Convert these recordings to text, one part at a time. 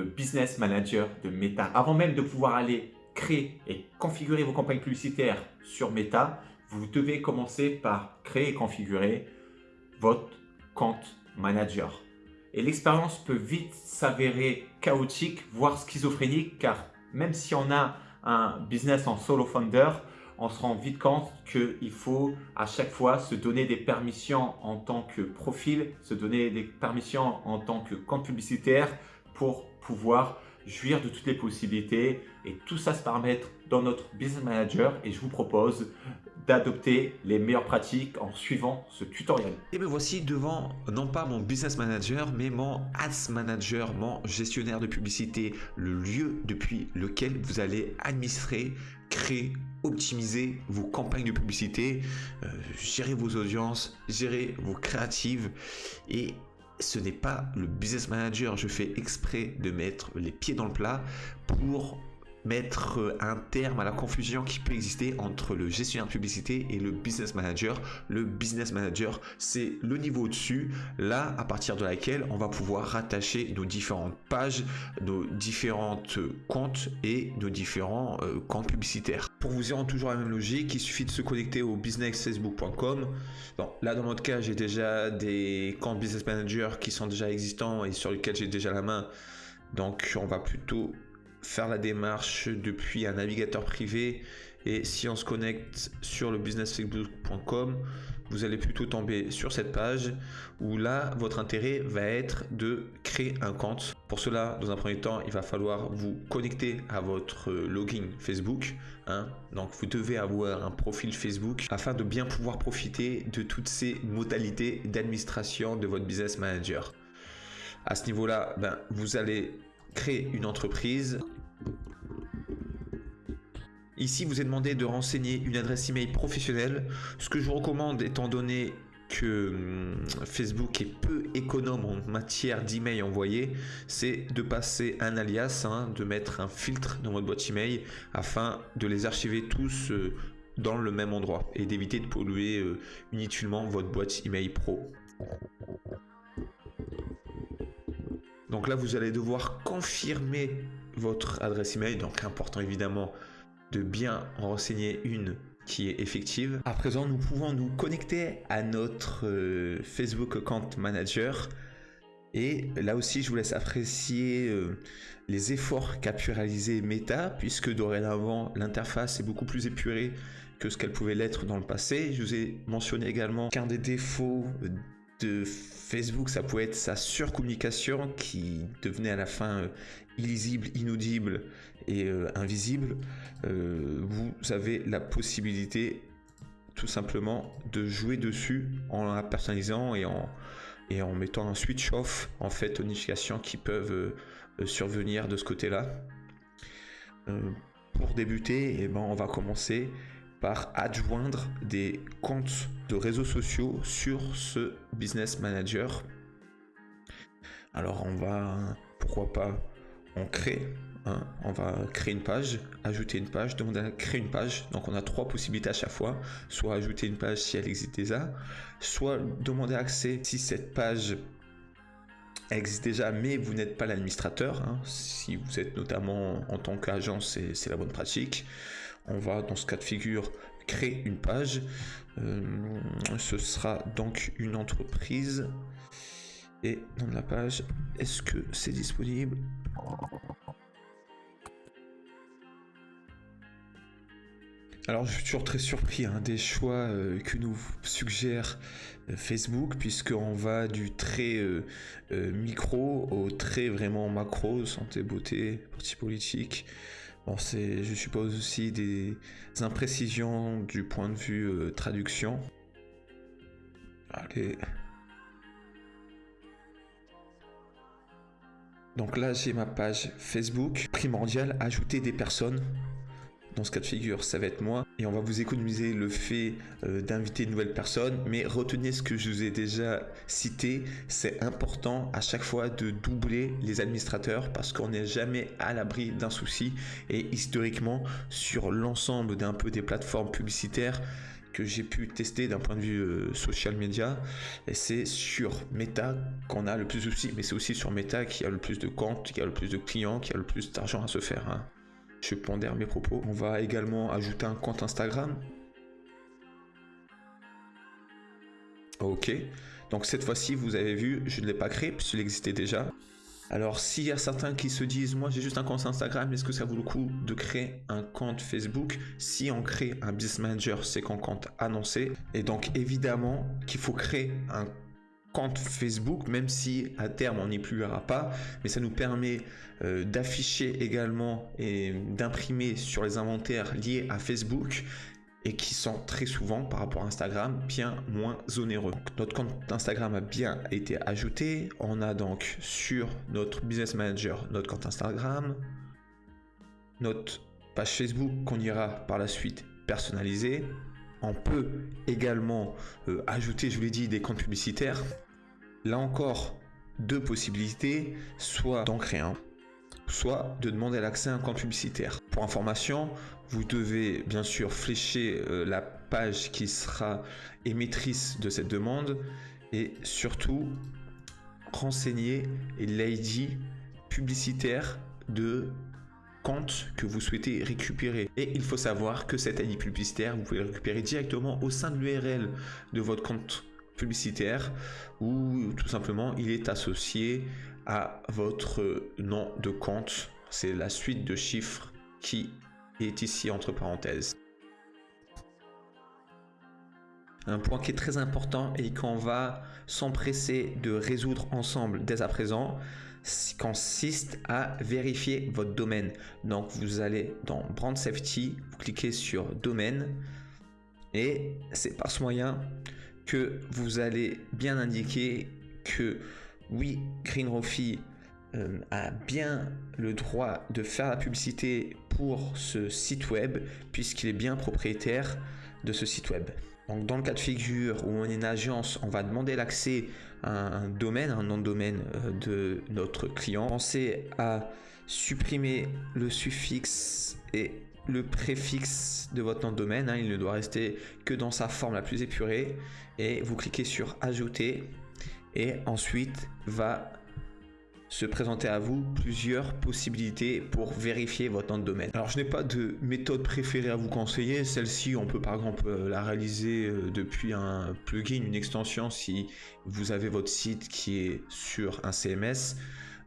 Business Manager de Meta. Avant même de pouvoir aller créer et configurer vos campagnes publicitaires sur Meta, vous devez commencer par créer et configurer votre compte manager. Et l'expérience peut vite s'avérer chaotique, voire schizophrénique, car même si on a un business en solo founder, on se rend vite compte qu'il faut à chaque fois se donner des permissions en tant que profil, se donner des permissions en tant que compte publicitaire pour pouvoir jouir de toutes les possibilités. Et tout ça se permettre dans notre Business Manager. Et je vous propose d'adopter les meilleures pratiques en suivant ce tutoriel. Et me voici devant non pas mon Business Manager mais mon Ads Manager, mon gestionnaire de publicité, le lieu depuis lequel vous allez administrer, créer, optimiser vos campagnes de publicité, euh, gérer vos audiences, gérer vos créatives et ce n'est pas le business manager. Je fais exprès de mettre les pieds dans le plat pour mettre un terme à la confusion qui peut exister entre le gestionnaire de publicité et le business manager. Le business manager, c'est le niveau au-dessus, là à partir de laquelle on va pouvoir rattacher nos différentes pages, nos différentes comptes et nos différents euh, comptes publicitaires. Pour vous y rendre toujours la même logique, il suffit de se connecter au businessfacebook.com. là dans notre cas, j'ai déjà des comptes business manager qui sont déjà existants et sur lesquels j'ai déjà la main. Donc on va plutôt faire la démarche depuis un navigateur privé et si on se connecte sur le businessfacebook.com vous allez plutôt tomber sur cette page où là votre intérêt va être de créer un compte pour cela dans un premier temps il va falloir vous connecter à votre login Facebook hein. donc vous devez avoir un profil Facebook afin de bien pouvoir profiter de toutes ces modalités d'administration de votre business manager à ce niveau là ben, vous allez créer une entreprise. Ici, vous est demandé de renseigner une adresse email professionnelle. Ce que je vous recommande, étant donné que hum, Facebook est peu économe en matière d'email envoyé, c'est de passer un alias, hein, de mettre un filtre dans votre boîte email afin de les archiver tous euh, dans le même endroit et d'éviter de polluer euh, inutilement votre boîte email pro. Donc là, vous allez devoir confirmer votre adresse email. Donc important évidemment de bien en renseigner une qui est effective. À présent, nous pouvons nous connecter à notre euh, Facebook Account Manager. Et là aussi, je vous laisse apprécier euh, les efforts qu'a pu réaliser Meta, puisque dorénavant, l'interface est beaucoup plus épurée que ce qu'elle pouvait l'être dans le passé. Je vous ai mentionné également qu'un des défauts de Facebook, ça pouvait être sa surcommunication qui devenait à la fin euh, illisible, inaudible et euh, invisible. Euh, vous avez la possibilité tout simplement de jouer dessus en la personnalisant et en, et en mettant un switch off en fait aux notifications qui peuvent survenir de ce côté-là. pour débuter, et eh ben, on va commencer par adjoindre des comptes de réseaux sociaux sur ce business manager. Alors on va, pourquoi pas, on crée, on va créer une page, ajouter une page, demander à créer une page. Donc on a trois possibilités à chaque fois, soit ajouter une page si elle existe déjà, soit demander accès si cette page existe déjà, mais vous n'êtes pas l'administrateur. Hein. Si vous êtes notamment en tant qu'agence, c'est la bonne pratique on va dans ce cas de figure créer une page. Euh, ce sera donc une entreprise. Et dans la page, est-ce que c'est disponible? Alors je suis toujours très surpris hein, des choix euh, que nous suggère euh, Facebook puisqu'on va du très micro au très vraiment macro, santé, beauté, parti politique, c'est, je suppose aussi des imprécisions du point de vue euh, traduction. Allez. Donc là, j'ai ma page Facebook. Primordial, ajouter des personnes. Dans ce cas de figure, ça va être moi. Et on va vous économiser le fait euh, d'inviter une nouvelle personne. Mais retenez ce que je vous ai déjà cité. C'est important à chaque fois de doubler les administrateurs parce qu'on n'est jamais à l'abri d'un souci. Et historiquement, sur l'ensemble peu des plateformes publicitaires, que j'ai pu tester d'un point de vue euh, social media. C'est sur Meta qu'on a le plus de soucis, mais c'est aussi sur Meta qu'il y a le plus de comptes, qu'il y a le plus de clients, qu'il y a le plus d'argent à se faire. Hein. Je pondère mes propos. On va également ajouter un compte Instagram. Ok. Donc cette fois-ci, vous avez vu, je ne l'ai pas créé puisqu'il existait déjà. Alors, s'il y a certains qui se disent, moi j'ai juste un compte Instagram, est-ce que ça vaut le coup de créer un compte Facebook? Si on crée un Business Manager, c'est qu'on compte annoncer. Et donc, évidemment qu'il faut créer un compte Facebook, même si à terme on n'y plus pas, mais ça nous permet euh, d'afficher également et d'imprimer sur les inventaires liés à Facebook et qui sont très souvent par rapport à Instagram bien moins onéreux. notre compte Instagram a bien été ajouté. On a donc sur notre Business Manager notre compte Instagram, notre page Facebook qu'on ira par la suite personnaliser. On peut également euh, ajouter, je vous l'ai dit, des comptes publicitaires. Là encore, deux possibilités, soit d'en créer un, soit de demander l'accès à un compte publicitaire. Pour information, vous devez bien sûr flécher euh, la page qui sera émettrice de cette demande et surtout renseigner l'ID publicitaire de compte que vous souhaitez récupérer. Et il faut savoir que cet ID publicitaire, vous pouvez le récupérer directement au sein de l'URL de votre compte publicitaire ou tout simplement il est associé à votre nom de compte. C'est la suite de chiffres qui est ici entre parenthèses. Un point qui est très important et qu'on va s'empresser de résoudre ensemble dès à présent consiste à vérifier votre domaine. Donc vous allez dans Brand Safety, vous cliquez sur Domaine et c'est par ce moyen que vous allez bien indiquer que oui, Green euh, a bien le droit de faire la publicité pour ce site web puisqu'il est bien propriétaire de ce site web. Donc dans le cas de figure où on est une agence, on va demander l'accès à un domaine, un nom de domaine euh, de notre client. Pensez à supprimer le suffixe et le préfixe de votre nom de domaine. Hein. il ne doit rester que dans sa forme la plus épurée. Et vous cliquez sur ajouter et ensuite va se présenter à vous plusieurs possibilités pour vérifier votre nom de domaine. Alors je n'ai pas de méthode préférée à vous conseiller, celle-ci on peut par exemple la réaliser euh, depuis un plugin, une extension si vous avez votre site qui est sur un CMS.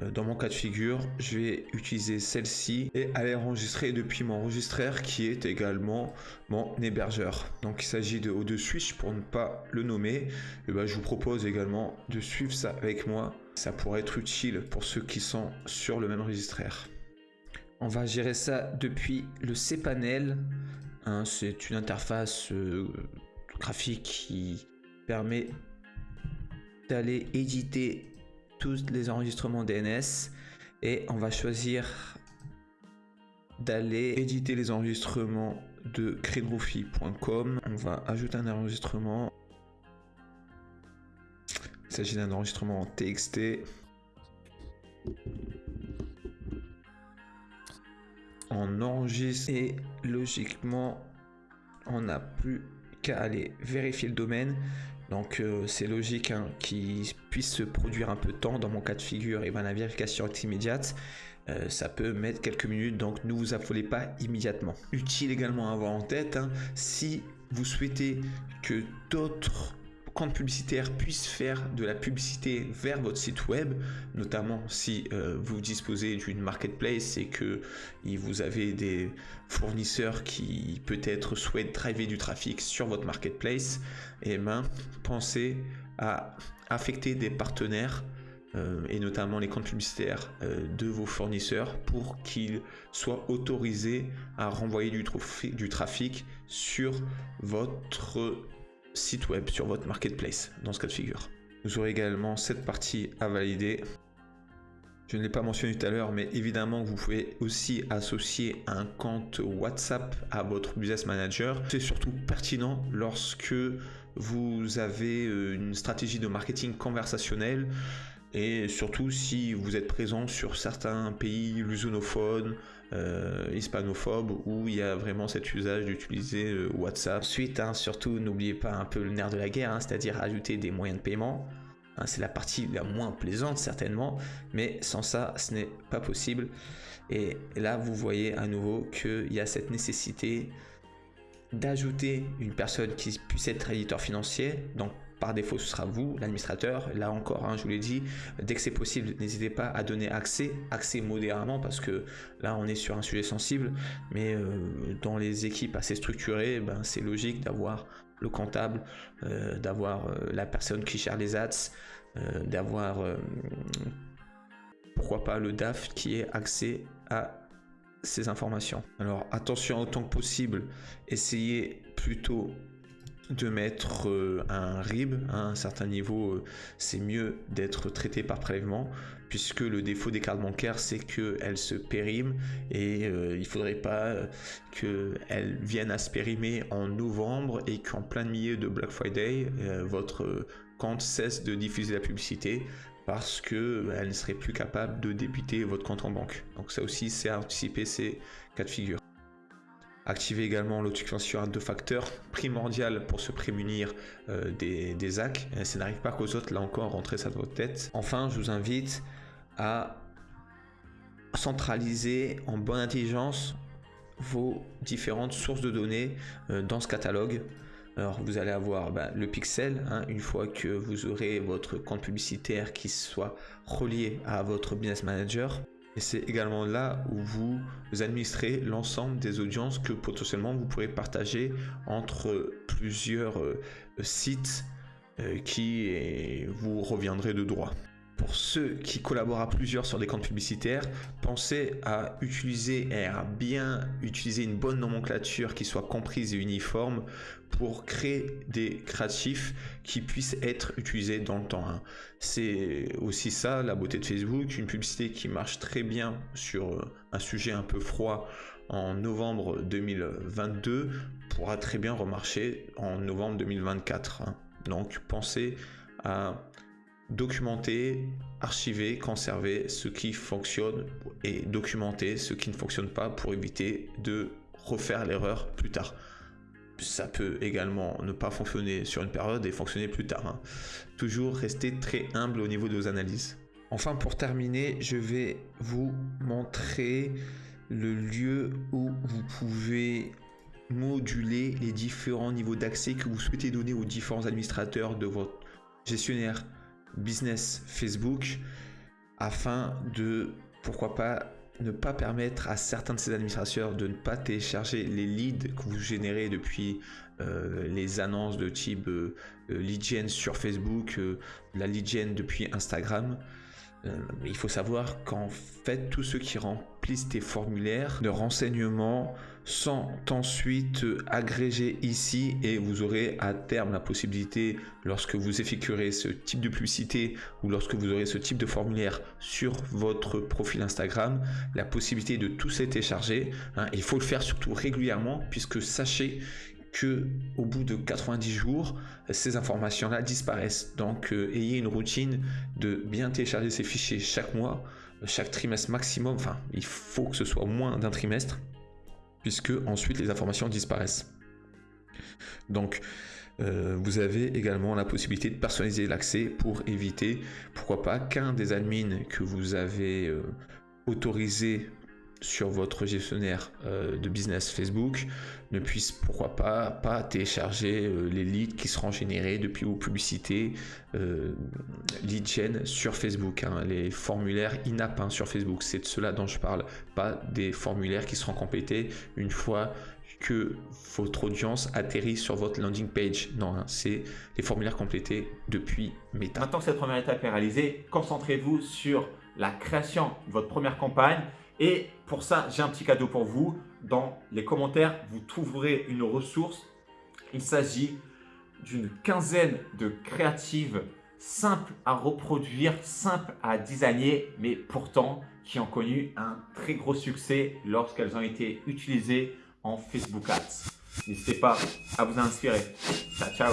Euh, dans mon cas de figure, je vais utiliser celle-ci et aller enregistrer depuis mon enregistreur qui est également mon hébergeur. Donc il s'agit de O2 Switch pour ne pas le nommer. Et ben, je vous propose également de suivre ça avec moi. Ça pourrait être utile pour ceux qui sont sur le même enregistreur. On va gérer ça depuis le cPanel. Hein, C'est une interface euh, graphique qui permet d'aller éditer tous les enregistrements DNS et on va choisir d'aller éditer les enregistrements de credroofy.com. On va ajouter un enregistrement. Il s'agit d'un enregistrement en TXT. On enregistre et logiquement on n'a plus qu'à aller vérifier le domaine donc euh, c'est logique hein, qu'il puisse se produire un peu de temps. Dans mon cas de figure, et ben, la vérification est immédiate. Euh, ça peut mettre quelques minutes, donc ne vous affolez pas immédiatement. Utile également à avoir en tête, hein, si vous souhaitez que d'autres compte publicitaire puisse faire de la publicité vers votre site web, notamment si euh, vous disposez d'une marketplace et que vous avez des fournisseurs qui peut-être souhaitent driver du trafic sur votre marketplace, et eh ben, pensez à affecter des partenaires euh, et notamment les comptes publicitaires euh, de vos fournisseurs pour qu'ils soient autorisés à renvoyer du, du trafic sur votre site web, sur votre marketplace, dans ce cas de figure. Vous aurez également cette partie à valider. Je ne l'ai pas mentionné tout à l'heure, mais évidemment, vous pouvez aussi associer un compte WhatsApp à votre Business Manager. C'est surtout pertinent lorsque vous avez euh, une stratégie de marketing conversationnel et surtout si vous êtes présent sur certains pays lusonophones, euh, hispanophobes où il y a vraiment cet usage d'utiliser euh, WhatsApp. Ensuite, hein, surtout n'oubliez pas un peu le nerf de la guerre, hein, c'est-à-dire ajouter des moyens de paiement. Hein, c'est la partie la moins plaisante certainement, mais sans ça, ce n'est pas possible. Et là, vous voyez à nouveau qu'il y a cette nécessité d'ajouter une personne qui puisse être éditeur financier. Donc par défaut, ce sera vous, l'administrateur. Là encore, hein, je vous l'ai dit, dès que c'est possible, n'hésitez pas à donner accès, accès modérément, parce que là, on est sur un sujet sensible. Mais euh, dans les équipes assez structurées, ben, c'est logique d'avoir le comptable, euh, d'avoir euh, la personne qui gère les ads, d'avoir, pourquoi pas, le DAF qui ait accès à ces informations. Alors attention autant que possible, essayez plutôt de mettre euh, un RIB à un certain niveau, euh, c'est mieux d'être traité par prélèvement puisque le défaut des cartes bancaires c'est qu'elles se périment et euh, il faudrait pas qu'elles viennent à se périmer en novembre et qu'en plein milieu de Black Friday votre compte cesse de diffuser la publicité parce qu'elle ne serait plus capable de débiter votre compte en banque. Donc ça aussi c'est anticiper ces cas de figure. Activez également l'authentification à deux facteurs, primordial pour se prémunir euh, des, des ça n'arrive pas qu'aux autres, là encore, rentrez ça dans votre tête. Enfin, je vous invite à centraliser en bonne intelligence vos différentes sources de données euh, dans ce catalogue. Alors vous allez avoir bah, le pixel, hein, une fois que vous aurez votre compte publicitaire qui soit relié à votre business manager. Et c'est également là où vous administrez l'ensemble des audiences que potentiellement vous pourrez partager entre plusieurs euh, sites euh, qui vous reviendraient de droit. Pour ceux qui collaborent à plusieurs sur des comptes publicitaires, pensez à utiliser et à bien utiliser une bonne nomenclature qui soit comprise et uniforme pour créer des créatifs qui puissent être utilisés dans le temps. Hein. C'est aussi ça la beauté de Facebook, une publicité qui marche très bien sur euh, un sujet un peu froid en novembre 2022 pourra très bien remarcher en novembre 2024. Hein. Donc pensez à documenter, archiver, conserver ce qui fonctionne et documenter ce qui ne fonctionne pas pour éviter de refaire l'erreur plus tard. Ça peut également ne pas fonctionner sur une période et fonctionner plus tard. Hein. Toujours rester très humble au niveau de vos analyses. Enfin, pour terminer, je vais vous montrer le lieu où vous pouvez moduler les différents niveaux d'accès que vous souhaitez donner aux différents administrateurs de votre gestionnaire business Facebook afin de, pourquoi pas, ne pas permettre à certains de ces administrateurs de ne pas télécharger les leads que vous générez depuis euh, les annonces de type euh, euh, lead gen sur Facebook, la lead gen depuis Instagram. Il faut savoir qu'en fait, tous ceux qui remplissent tes formulaires de renseignements sont ensuite agrégés ici et vous aurez à terme la possibilité, lorsque vous effectuerez ce type de publicité ou lorsque vous aurez ce type de formulaire sur votre profil Instagram, la possibilité de tout télécharger. Hein. il faut le faire surtout régulièrement puisque sachez que au bout de 90 jours, ces informations-là disparaissent. Donc, euh, ayez une routine de bien télécharger ces fichiers chaque mois, chaque trimestre maximum. Enfin, il faut que ce soit moins d'un trimestre puisque ensuite les informations disparaissent. Donc, euh, vous avez également la possibilité de personnaliser l'accès pour éviter, pourquoi pas, qu'un des admins que vous avez euh, autorisé sur votre gestionnaire euh, de business Facebook ne puisse pourquoi pas pas télécharger euh, les leads qui seront générés depuis vos publicités euh, lead gen sur Facebook hein. les formulaires in-app hein, sur Facebook c'est de cela dont je parle pas des formulaires qui seront complétés une fois que votre audience atterrit sur votre landing page. Non, hein, c'est les formulaires complétés depuis Meta. Maintenant que cette première étape est réalisée, concentrez-vous sur la création de votre première campagne et pour ça, j'ai un petit cadeau pour vous. Dans les commentaires, vous trouverez une ressource. Il s'agit d'une quinzaine de créatives simples à reproduire, simples à designer, mais pourtant qui ont connu un très gros succès lorsqu'elles ont été utilisées en Facebook Ads. N'hésitez pas à vous inspirer. Ciao, ciao